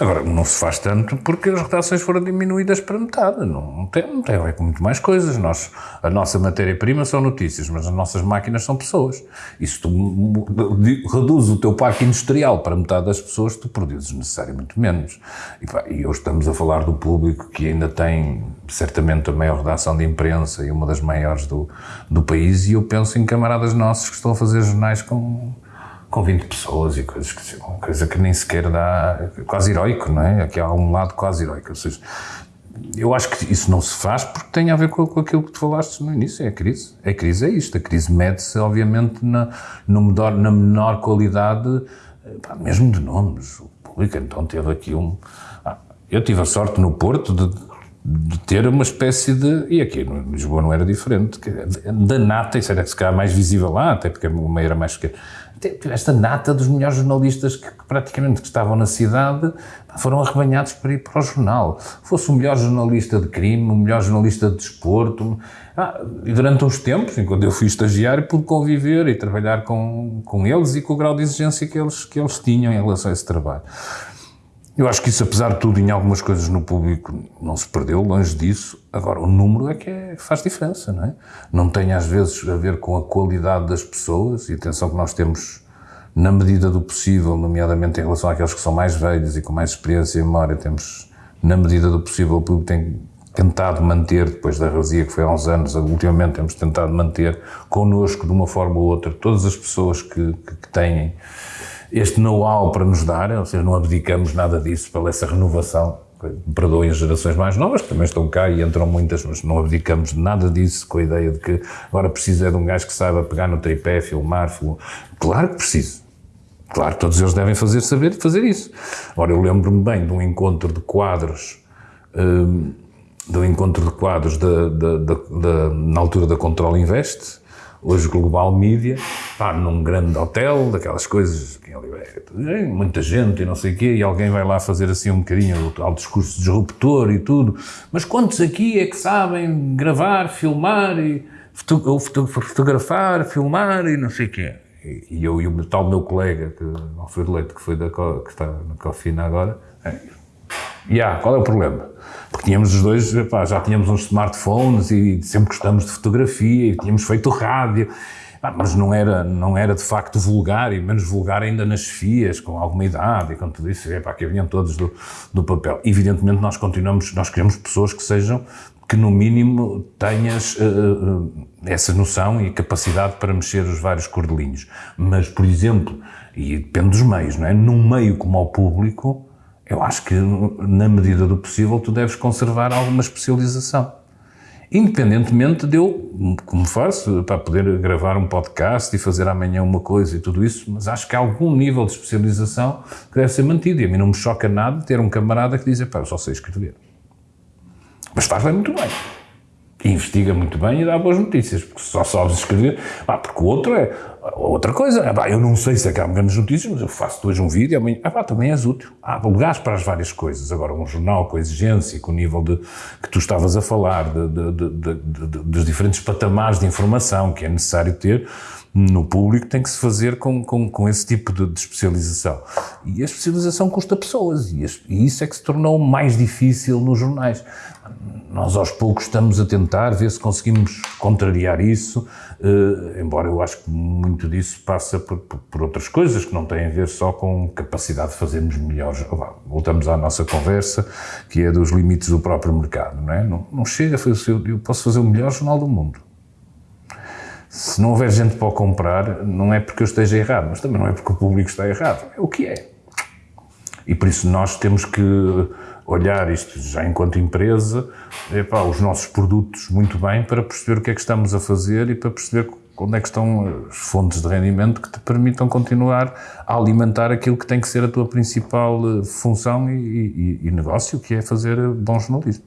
Agora, não se faz tanto porque as redações foram diminuídas para metade. Não, tem, não tem a ver com muito mais coisas. Nós, a nossa matéria-prima são notícias, mas as nossas máquinas são pessoas. E se tu reduzes o teu parque industrial para metade das pessoas, tu produzes necessariamente menos. E, pá, e hoje estamos a falar do público que ainda tem, certamente, a maior redação de imprensa e uma das maiores do, do país, e eu penso em camaradas nossos que estão a fazer jornais com com 20 pessoas e coisas que, uma coisa que nem sequer dá, quase heroico, não é? Aqui há um lado quase heroico, ou seja, eu acho que isso não se faz porque tem a ver com, com aquilo que tu falaste no início, é a crise. A crise é isto, a crise mede-se, obviamente, na, no menor, na menor qualidade, pá, mesmo de nomes. O público, então, teve aqui um... Ah, eu tive a sorte no Porto de, de ter uma espécie de. E aqui no Lisboa não era diferente. Da nata, isso era se calhar mais visível lá, até porque a meia era mais pequena esta nata dos melhores jornalistas que, que, praticamente que estavam na cidade foram arrebanhados para ir para o jornal. Fosse o melhor jornalista de crime, o melhor jornalista de desporto. Ah, e durante uns tempos, enquanto eu fui estagiário, pude conviver e trabalhar com, com eles e com o grau de exigência que eles, que eles tinham em relação a esse trabalho. Eu acho que isso, apesar de tudo, em algumas coisas no público não se perdeu, longe disso. Agora, o número é que é, faz diferença, não é? Não tem às vezes a ver com a qualidade das pessoas, e atenção que nós temos, na medida do possível, nomeadamente em relação àqueles que são mais velhos e com mais experiência e memória, temos, na medida do possível, o público tem tentado manter, depois da razia que foi há uns anos, ultimamente temos tentado manter connosco, de uma forma ou outra, todas as pessoas que, que, que têm este know-how para nos dar, ou seja, não abdicamos nada disso pela essa renovação. Perdoem as gerações mais novas, que também estão cá e entram muitas, mas não abdicamos nada disso com a ideia de que agora precisa de um gajo que saiba pegar no tripé, filmar. Film... Claro que preciso. Claro, todos eles devem fazer saber fazer isso. Ora, eu lembro-me bem de um encontro de quadros, um, de um encontro de quadros da, na altura da Control Invest, hoje Global Media, pá, num grande hotel, daquelas coisas, que é, muita gente e não sei o quê, e alguém vai lá fazer assim um bocadinho ao discurso disruptor e tudo, mas quantos aqui é que sabem gravar, filmar, e foto, fotografar, filmar e não sei o quê? E eu e o tal meu colega, que, Alfredo Leite, que, foi da, que está na Cofina agora, é, yeah, qual é o problema? Porque tínhamos os dois, pá, já tínhamos uns smartphones e sempre gostamos de fotografia e tínhamos feito rádio, mas não era, não era de facto vulgar e menos vulgar ainda nas FIAs, com alguma idade e com tudo isso, pá, que vinham todos do, do papel. Evidentemente nós continuamos, nós queremos pessoas que sejam que no mínimo tenhas uh, essa noção e capacidade para mexer os vários cordelinhos. Mas, por exemplo, e depende dos meios, não é? Num meio como ao público, eu acho que, na medida do possível, tu deves conservar alguma especialização. Independentemente de eu, como faço, para poder gravar um podcast e fazer amanhã uma coisa e tudo isso, mas acho que há algum nível de especialização que deve ser mantido. E a mim não me choca nada ter um camarada que diz, pá, eu só sei escrever. Mas faz bem muito bem investiga muito bem e dá boas notícias, porque só sabes escrever, pá, porque o outro é outra coisa, pá, eu não sei se é que há grandes notícias, mas eu faço hoje um vídeo e amanhã, ah, também és útil. Há lugares para as várias coisas. Agora, um jornal com a exigência, com o nível de, que tu estavas a falar, de, de, dos diferentes patamares de informação que é necessário ter, no público tem que se fazer com, com, com esse tipo de, de, especialização. E a especialização custa pessoas, e, e isso é que se tornou mais difícil nos jornais nós aos poucos estamos a tentar ver se conseguimos contrariar isso, eh, embora eu acho que muito disso passa por, por, outras coisas que não têm a ver só com capacidade de fazermos melhores. Voltamos à nossa conversa, que é dos limites do próprio mercado, não é? Não, não chega, eu posso fazer o melhor jornal do mundo. Se não houver gente para comprar, não é porque eu esteja errado, mas também não é porque o público está errado, é o que é. E por isso nós temos que olhar isto já enquanto empresa, epá, os nossos produtos muito bem para perceber o que é que estamos a fazer e para perceber onde é que estão as fontes de rendimento que te permitam continuar a alimentar aquilo que tem que ser a tua principal eh, função e, e, e negócio, que é fazer bom jornalismo.